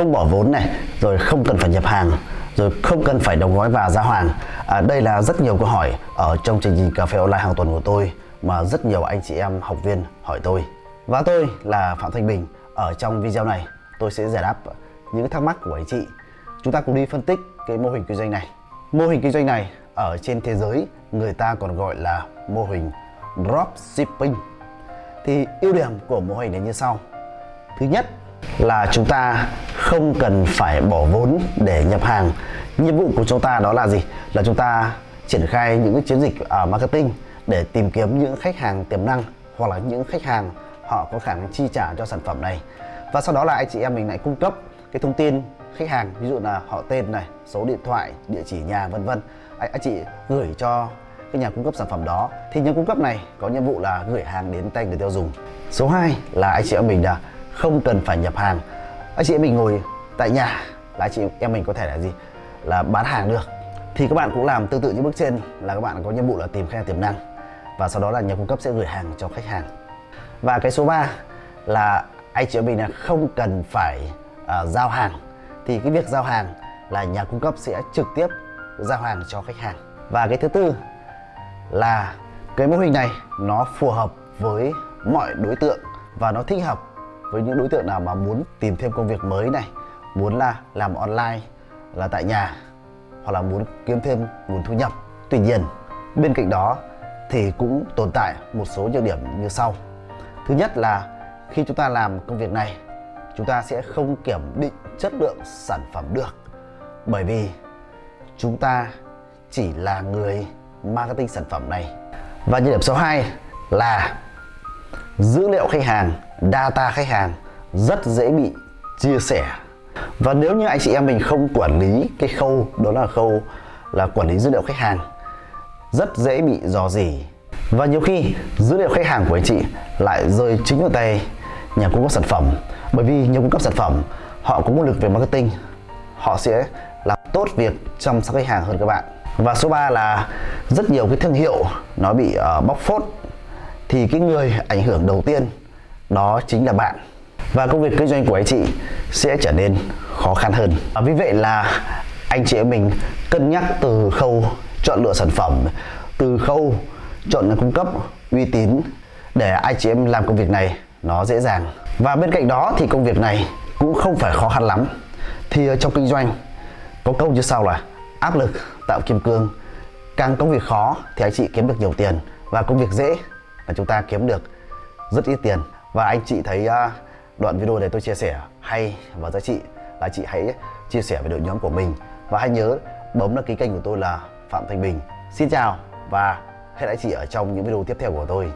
không bỏ vốn này rồi không cần phải nhập hàng rồi không cần phải đóng gói và giao hàng à, đây là rất nhiều câu hỏi ở trong chương trình cà phê online hàng tuần của tôi mà rất nhiều anh chị em học viên hỏi tôi. Và tôi là Phạm Thanh Bình. Ở trong video này tôi sẽ giải đáp những thắc mắc của anh chị. Chúng ta cùng đi phân tích cái mô hình kinh doanh này. Mô hình kinh doanh này ở trên thế giới người ta còn gọi là mô hình dropshipping. Thì ưu điểm của mô hình này như sau. Thứ nhất là chúng ta không cần phải bỏ vốn để nhập hàng. Nhiệm vụ của chúng ta đó là gì? Là chúng ta triển khai những cái chiến dịch ở marketing để tìm kiếm những khách hàng tiềm năng hoặc là những khách hàng họ có khả năng chi trả cho sản phẩm này. Và sau đó là anh chị em mình lại cung cấp cái thông tin khách hàng ví dụ là họ tên này số điện thoại địa chỉ nhà vân vân. Anh, anh chị gửi cho cái nhà cung cấp sản phẩm đó. Thì nhà cung cấp này có nhiệm vụ là gửi hàng đến tay người tiêu dùng. Số 2 là anh chị em mình là không cần phải nhập hàng. Anh chị em mình ngồi tại nhà là anh chị em mình có thể là gì? Là bán hàng được. Thì các bạn cũng làm tương tự như bước trên là các bạn có nhiệm vụ là tìm khách hàng tiềm năng và sau đó là nhà cung cấp sẽ gửi hàng cho khách hàng. Và cái số 3 là anh chị em mình là không cần phải uh, giao hàng. Thì cái việc giao hàng là nhà cung cấp sẽ trực tiếp giao hàng cho khách hàng. Và cái thứ tư là cái mô hình này nó phù hợp với mọi đối tượng và nó thích hợp với những đối tượng nào mà muốn tìm thêm công việc mới này, muốn là làm online, là tại nhà, hoặc là muốn kiếm thêm nguồn thu nhập. Tuy nhiên, bên cạnh đó thì cũng tồn tại một số nhược điểm như sau. Thứ nhất là khi chúng ta làm công việc này, chúng ta sẽ không kiểm định chất lượng sản phẩm được. Bởi vì chúng ta chỉ là người marketing sản phẩm này. Và nhược điểm số 2 là dữ liệu khách hàng data khách hàng rất dễ bị chia sẻ. Và nếu như anh chị em mình không quản lý cái khâu đó là khâu là quản lý dữ liệu khách hàng rất dễ bị dò dỉ. Và nhiều khi dữ liệu khách hàng của anh chị lại rơi chính vào tay nhà cung cấp sản phẩm. Bởi vì nhà cung cấp sản phẩm họ có nguồn lực về marketing. Họ sẽ làm tốt việc chăm sóc khách hàng hơn các bạn. Và số 3 là rất nhiều cái thương hiệu nó bị uh, bóc phốt thì cái người ảnh hưởng đầu tiên đó chính là bạn. Và công việc kinh doanh của anh chị sẽ trở nên khó khăn hơn. Và vì vậy là anh chị em mình cân nhắc từ khâu chọn lựa sản phẩm, từ khâu chọn nhà cung cấp uy tín để anh chị em làm công việc này nó dễ dàng. Và bên cạnh đó thì công việc này cũng không phải khó khăn lắm. Thì ờ, trong kinh doanh có câu như sau là, áp lực tạo kim cương, càng công việc khó thì anh chị kiếm được nhiều tiền và công việc dễ là chúng ta kiếm được rất ít tiền. Và anh chị thấy uh, đoạn video này tôi chia sẻ hay và giá trị là chị hãy chia sẻ với đội nhóm của mình. Và hãy nhớ bấm đăng ký kênh của tôi là Phạm Thanh Bình. Xin chào và hẹn lại chị ở trong những video tiếp theo của tôi.